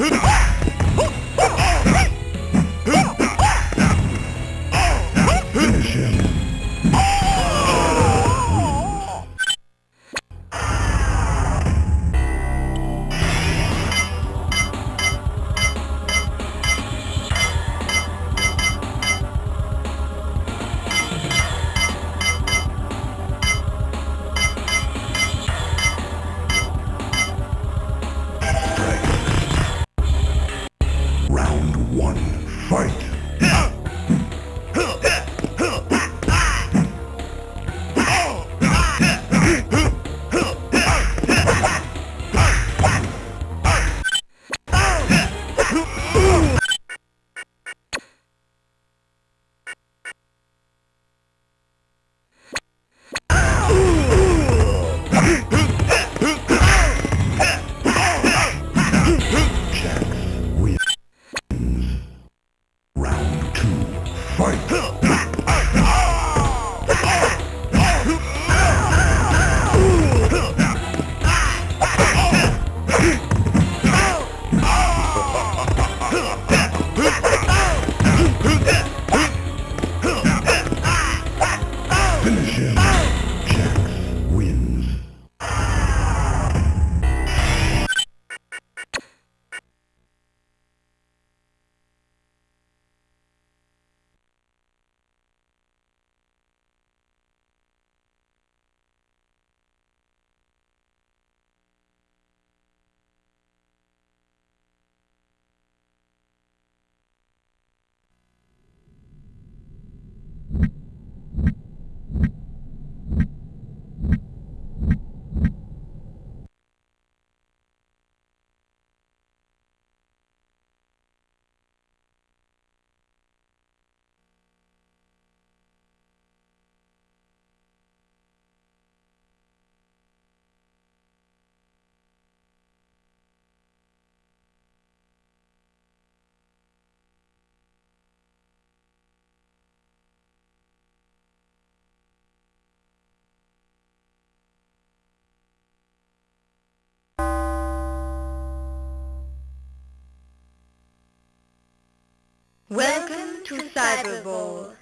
Hyvä! Finish him. Welcome to Cyberball.